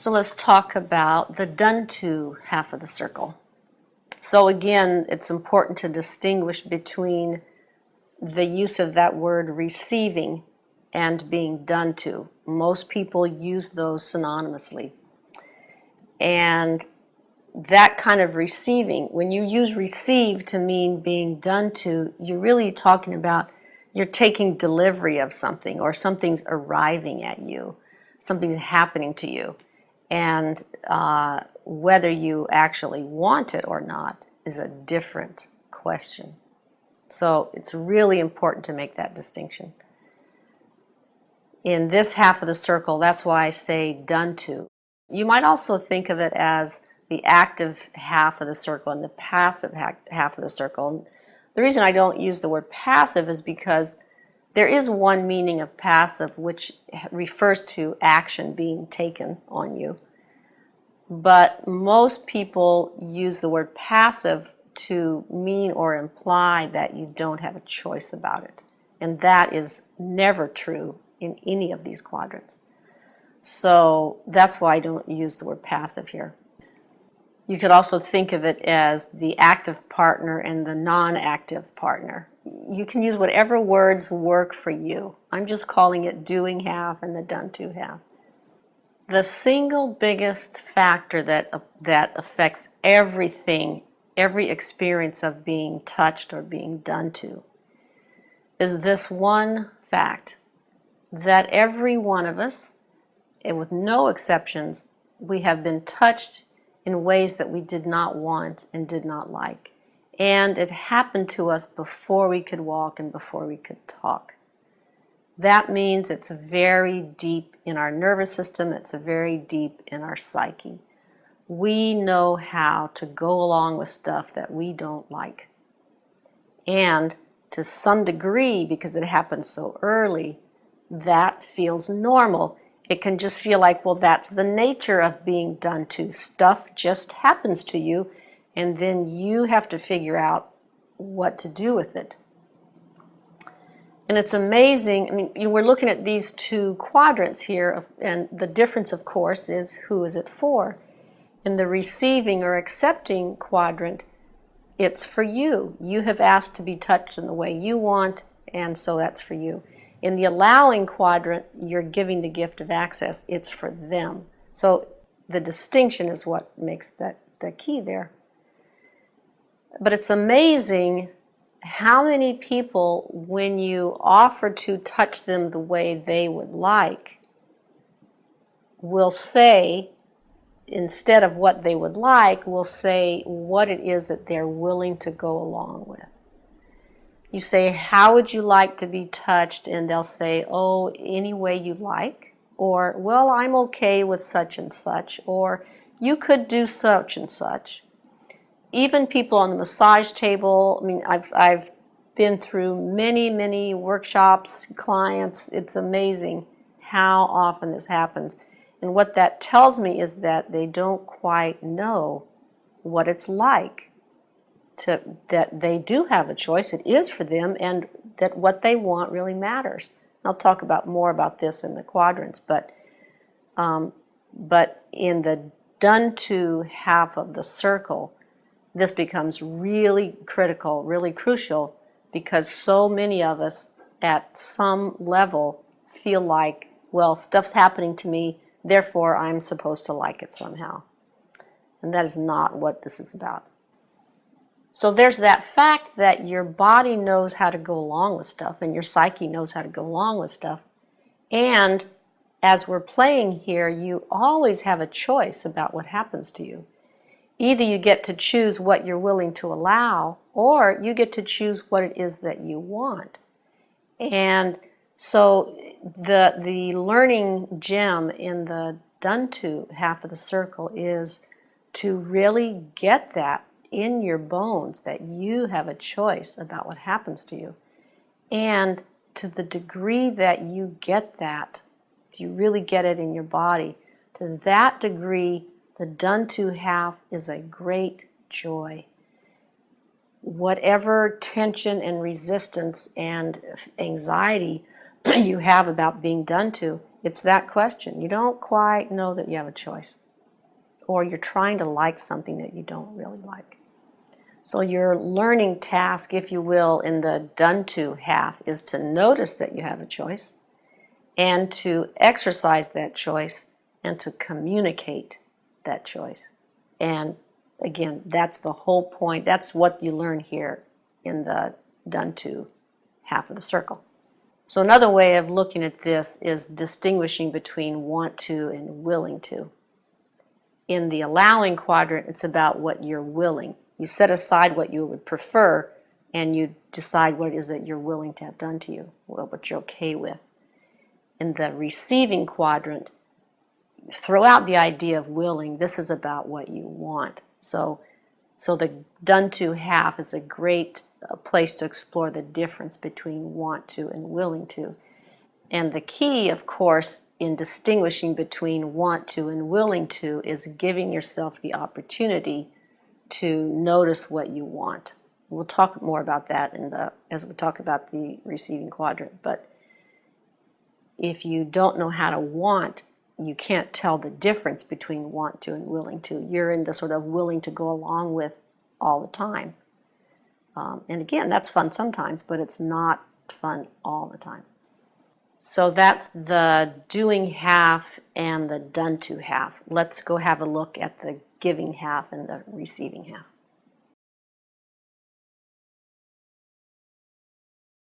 So let's talk about the done to half of the circle. So again, it's important to distinguish between the use of that word receiving and being done to. Most people use those synonymously. And that kind of receiving, when you use receive to mean being done to, you're really talking about you're taking delivery of something or something's arriving at you, something's happening to you. And uh, whether you actually want it or not is a different question. So it's really important to make that distinction. In this half of the circle, that's why I say done to. You might also think of it as the active half of the circle and the passive half of the circle. The reason I don't use the word passive is because there is one meaning of passive which refers to action being taken on you. But most people use the word passive to mean or imply that you don't have a choice about it. And that is never true in any of these quadrants. So that's why I don't use the word passive here. You could also think of it as the active partner and the non-active partner. You can use whatever words work for you. I'm just calling it doing half and the done to half. The single biggest factor that, uh, that affects everything, every experience of being touched or being done to, is this one fact that every one of us, and with no exceptions, we have been touched in ways that we did not want and did not like. And it happened to us before we could walk and before we could talk. That means it's very deep in our nervous system, it's very deep in our psyche. We know how to go along with stuff that we don't like. And to some degree, because it happened so early, that feels normal. It can just feel like, well, that's the nature of being done to. Stuff just happens to you, and then you have to figure out what to do with it. And it's amazing. I mean, you know, we're looking at these two quadrants here, and the difference, of course, is who is it for? In the receiving or accepting quadrant, it's for you. You have asked to be touched in the way you want, and so that's for you. In the allowing quadrant, you're giving the gift of access. It's for them. So the distinction is what makes that the key there. But it's amazing how many people, when you offer to touch them the way they would like, will say, instead of what they would like, will say what it is that they're willing to go along with. You say, how would you like to be touched? And they'll say, oh, any way you like. Or, well, I'm okay with such and such. Or, you could do such and such even people on the massage table, I mean, I've, I've been through many, many workshops, clients. It's amazing how often this happens. And what that tells me is that they don't quite know what it's like to that they do have a choice. It is for them and that what they want really matters. I'll talk about more about this in the quadrants, but um, but in the done to half of the circle, this becomes really critical, really crucial, because so many of us at some level feel like, well, stuff's happening to me, therefore I'm supposed to like it somehow. And that is not what this is about. So there's that fact that your body knows how to go along with stuff and your psyche knows how to go along with stuff. And as we're playing here, you always have a choice about what happens to you. Either you get to choose what you're willing to allow, or you get to choose what it is that you want. And so the, the learning gem in the done to half of the circle is to really get that in your bones that you have a choice about what happens to you. And to the degree that you get that, you really get it in your body, to that degree the done to half is a great joy. Whatever tension and resistance and anxiety you have about being done to, It's that question. You don't quite know that you have a choice. Or you're trying to like something that you don't really like. So your learning task, if you will, in the done to half is to notice that you have a choice and to exercise that choice and to communicate that choice. And again, that's the whole point. That's what you learn here in the done to half of the circle. So another way of looking at this is distinguishing between want to and willing to. In the allowing quadrant, it's about what you're willing. You set aside what you would prefer and you decide what it is that you're willing to have done to you, what you're okay with. In the receiving quadrant, throw out the idea of willing. This is about what you want. So, so the done to half is a great uh, place to explore the difference between want to and willing to. And the key, of course, in distinguishing between want to and willing to is giving yourself the opportunity to notice what you want. We'll talk more about that in the as we talk about the receiving quadrant. But if you don't know how to want, you can't tell the difference between want to and willing to. You're in the sort of willing to go along with all the time. Um, and again, that's fun sometimes, but it's not fun all the time. So that's the doing half and the done to half. Let's go have a look at the giving half and the receiving half.